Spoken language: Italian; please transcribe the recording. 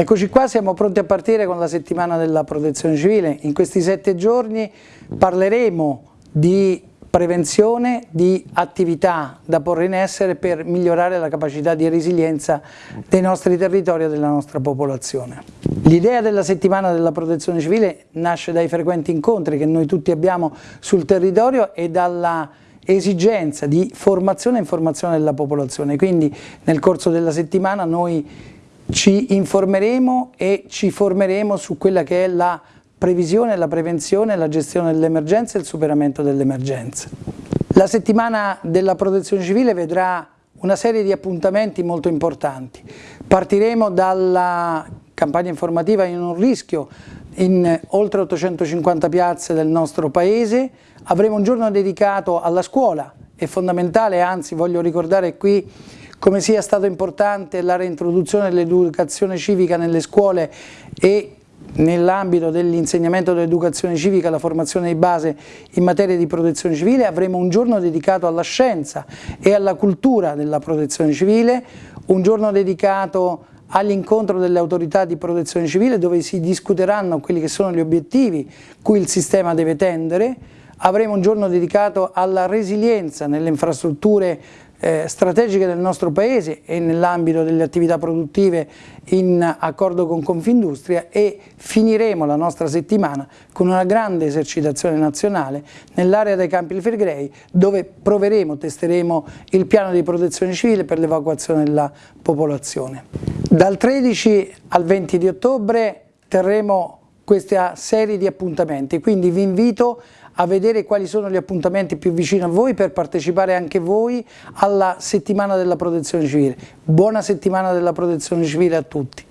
Eccoci qua, siamo pronti a partire con la settimana della protezione civile. In questi sette giorni parleremo di prevenzione, di attività da porre in essere per migliorare la capacità di resilienza dei nostri territori e della nostra popolazione. L'idea della settimana della protezione civile nasce dai frequenti incontri che noi tutti abbiamo sul territorio e dalla esigenza di formazione e informazione della popolazione, quindi nel corso della settimana noi ci informeremo e ci formeremo su quella che è la previsione, la prevenzione, la gestione dell'emergenza e il superamento delle emergenze. La settimana della protezione civile vedrà una serie di appuntamenti molto importanti. Partiremo dalla campagna informativa in un rischio in oltre 850 piazze del nostro paese, avremo un giorno dedicato alla scuola, è fondamentale, anzi voglio ricordare qui come sia stato importante la reintroduzione dell'educazione civica nelle scuole e nell'ambito dell'insegnamento dell'educazione civica, la formazione di base in materia di protezione civile, avremo un giorno dedicato alla scienza e alla cultura della protezione civile, un giorno dedicato all'incontro delle autorità di protezione civile dove si discuteranno quelli che sono gli obiettivi cui il sistema deve tendere, avremo un giorno dedicato alla resilienza nelle infrastrutture eh, strategiche del nostro Paese e nell'ambito delle attività produttive in accordo con Confindustria e finiremo la nostra settimana con una grande esercitazione nazionale nell'area dei Campi Flegrei dove proveremo, testeremo il piano di protezione civile per l'evacuazione della popolazione. Dal 13 al 20 di ottobre terremo questa serie di appuntamenti, quindi vi invito a vedere quali sono gli appuntamenti più vicini a voi per partecipare anche voi alla settimana della protezione civile. Buona settimana della protezione civile a tutti.